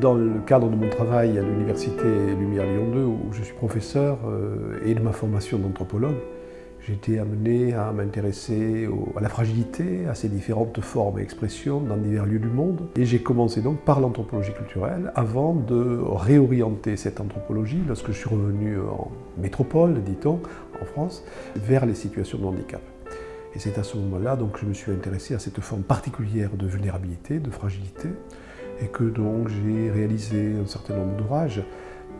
dans le cadre de mon travail à l'Université Lumière Lyon 2, où je suis professeur, euh, et de ma formation d'anthropologue, j'ai été amené à m'intéresser à la fragilité, à ses différentes formes et expressions dans divers lieux du monde. Et j'ai commencé donc par l'anthropologie culturelle avant de réorienter cette anthropologie lorsque je suis revenu en métropole, dit-on, en France, vers les situations de handicap. Et c'est à ce moment-là que je me suis intéressé à cette forme particulière de vulnérabilité, de fragilité, et que donc j'ai réalisé un certain nombre d'ouvrages,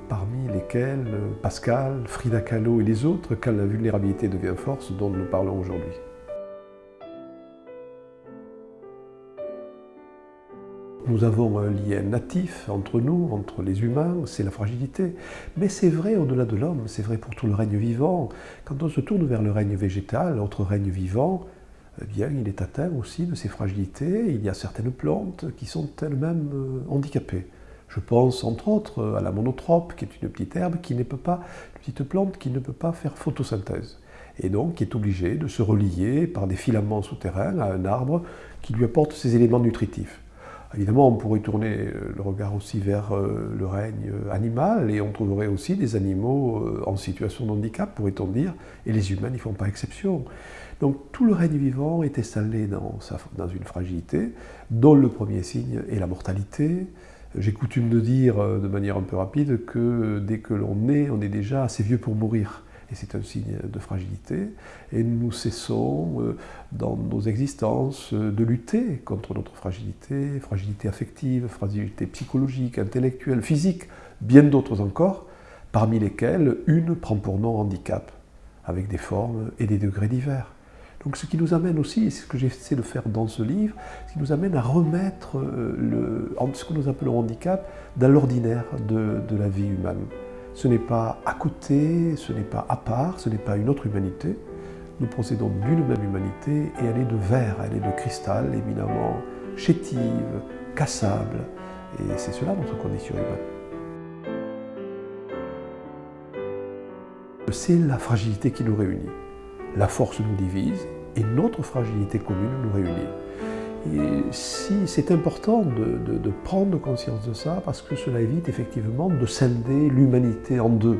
parmi lesquels euh, Pascal, Frida Kahlo et les autres, quand la vulnérabilité devient force, dont nous parlons aujourd'hui. Nous avons un lien natif entre nous, entre les humains, c'est la fragilité. Mais c'est vrai au-delà de l'homme, c'est vrai pour tout le règne vivant. Quand on se tourne vers le règne végétal, notre règne vivant, eh bien, il est atteint aussi de ces fragilités. Il y a certaines plantes qui sont elles-mêmes euh, handicapées. Je pense entre autres à la monotrope, qui est une petite herbe, qui ne peut pas, une petite plante qui ne peut pas faire photosynthèse. Et donc qui est obligée de se relier par des filaments souterrains à un arbre qui lui apporte ces éléments nutritifs. Évidemment, on pourrait tourner euh, le regard aussi vers euh, le règne animal et on trouverait aussi des animaux en situation de handicap, pourrait-on dire, et les humains n'y font pas exception. Donc tout le règne vivant est installé dans, une fragilité, dont le premier signe est la mortalité. J'ai coutume de dire euh, de manière un peu rapide que dès que l'on naît, on est déjà assez vieux pour mourir. Et c'est un signe de fragilité. Et nous cessons euh, dans nos existences euh, de lutter contre notre fragilité, fragilité affective, fragilité psychologique, intellectuelle, physique, bien d'autres encore, parmi lesquelles une prend pour nom handicap, avec des formes et des degrés divers. Donc ce qui nous amène aussi, et c'est ce que j'essaie de faire dans ce livre, ce qui nous amène à remettre euh, ce que nous appelons handicap dans l'ordinaire de, la vie humaine. Ce n'est pas à côté, ce n'est pas à part, ce n'est pas une autre humanité. Nous procédons d'une même humanité et elle est de verre, elle est de cristal, éminemment chétive, cassable. Et c'est cela notre condition humaine. C'est la fragilité qui nous réunit la force nous divise et notre fragilité commune nous réunit. Et si c'est important de, prendre conscience de ça, parce que cela évite effectivement de scinder l'humanité en deux,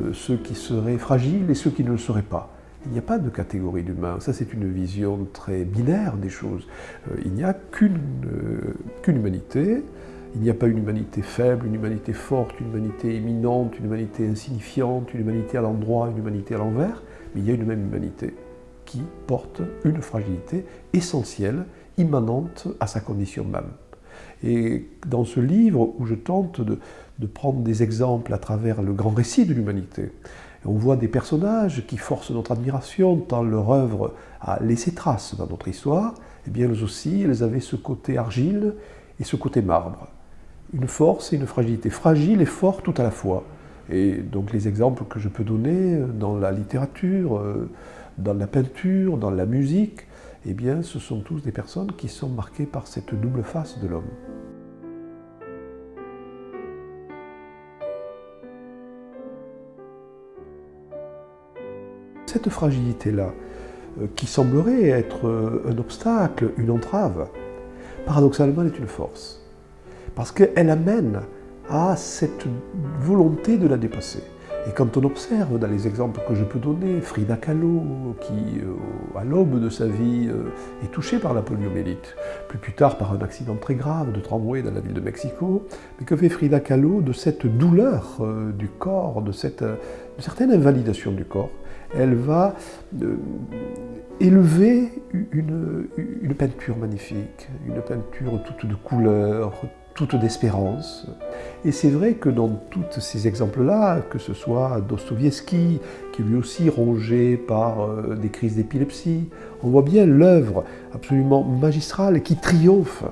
euh, ceux qui seraient fragiles et ceux qui ne le seraient pas. Il n'y a pas de catégorie d'humains, ça c'est une vision très binaire des choses. Euh, il n'y a qu'une euh, qu'une humanité, il n'y a pas une humanité faible, une humanité forte, une humanité éminente, une humanité insignifiante, une humanité à l'endroit, une humanité à l'envers. Mais il y a une même humanité qui porte une fragilité essentielle, immanente à sa condition même. Et dans ce livre, où je tente de, prendre des exemples à travers le grand récit de l'humanité, on voit des personnages qui forcent notre admiration, tant leur œuvre a laissé trace dans notre histoire, et eh bien elles aussi, elles avaient ce côté argile et ce côté marbre. Une force et une fragilité, fragile et forte tout à la fois. Et donc les exemples que je peux donner euh, dans la littérature, euh, dans la peinture, dans la musique, eh bien ce sont tous des personnes qui sont marquées par cette double face de l'homme. Cette fragilité-là, euh, qui semblerait être un obstacle, une entrave, paradoxalement est une force. Parce qu'elle amène à cette volonté de la dépasser. Et quand on observe dans les exemples que je peux donner, Frida Kahlo, qui euh, à l'aube de sa vie euh, est touchée par la poliomyélite, plus tard par un accident très grave de tramway dans la ville de Mexico, mais que fait Frida Kahlo de cette douleur euh, du corps, de cette certaine invalidation du corps? Elle va élever une peinture magnifique, une peinture toute de couleurs, toute d'espérance. Et c'est vrai que dans tous ces exemples-là, que ce soit Dostoevsky, qui lui aussi rongé par euh, des crises d'épilepsie, on voit bien l'œuvre absolument magistrale qui triomphe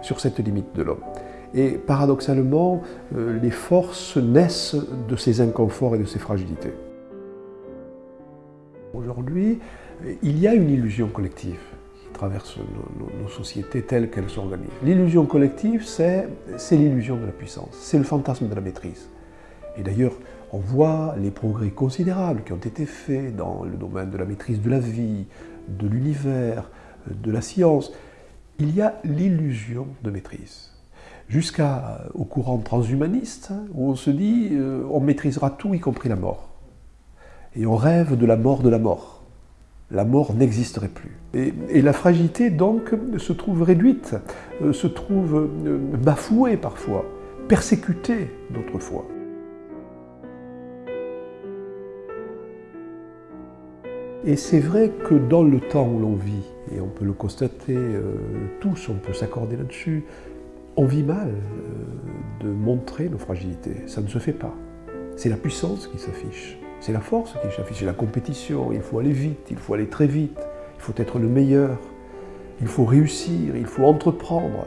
sur cette limite de l'homme. Et paradoxalement, euh, les forces naissent de ces inconforts et de ces fragilités. Aujourd'hui, il y a une illusion collective traverse nos, sociétés telles qu'elles s'organisent. L'illusion collective, c'est l'illusion de la puissance, c'est le fantasme de la maîtrise. Et d'ailleurs, on voit les progrès considérables qui ont été faits dans le domaine de la maîtrise de la vie, de l'univers, de la science. Il y a l'illusion de maîtrise. jusqu'au courant transhumaniste, hein, où on se dit euh, on maîtrisera tout, y compris la mort. Et on rêve de la mort de la mort. La mort n'existerait plus. Et, la fragilité, donc, se trouve réduite, euh, se trouve euh, bafouée parfois, persécutée d'autres fois. Et c'est vrai que dans le temps où l'on vit, et on peut le constater tous, on peut s'accorder là-dessus, on vit mal euh, de montrer nos fragilités. Ça ne se fait pas. C'est la puissance qui s'affiche. C'est la force qui s'affiche. C'est la compétition. Il faut aller vite. Il faut aller très vite. Il faut être le meilleur. Il faut réussir. Il faut entreprendre.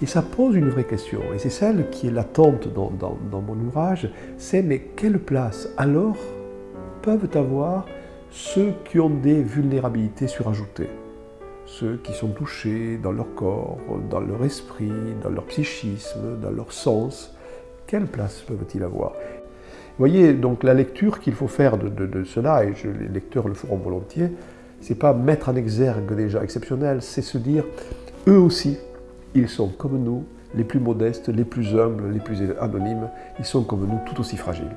Et ça pose une vraie question. Et c'est celle qui est latente dans, dans mon ouvrage. C'est mais quelle place alors peuvent avoir ceux qui ont des vulnérabilités surajoutées? Ceux qui sont touchés dans leur corps, dans leur esprit, dans leur psychisme, dans leur sens, quelle place peuvent-ils avoir? Voyez, donc la lecture qu'il faut faire de, cela, et les lecteurs le feront volontiers, c'est pas mettre en exergue des gens exceptionnels, c'est se dire, eux aussi, ils sont comme nous, les plus modestes, les plus humbles, les plus anonymes, ils sont comme nous tout aussi fragiles.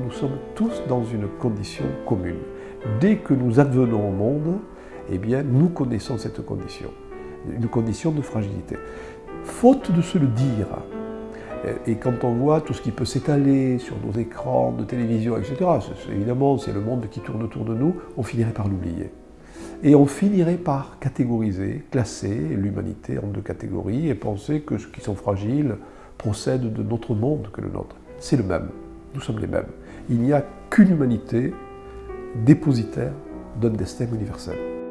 Nous sommes tous dans une condition commune. Dès que nous advenons au monde, eh bien, nous connaissons cette condition, une condition de fragilité. Faute de se le dire, et quand on voit tout ce qui peut s'étaler sur nos écrans de télévision, etc., évidemment, c'est le monde qui tourne autour de nous, on finirait par l'oublier. Et on finirait par catégoriser, classer l'humanité en deux catégories et penser que ceux qui sont fragiles procèdent de notre monde que le nôtre. C'est le même. Nous sommes les mêmes il n'y a qu'une humanité dépositaire d'un destin universel.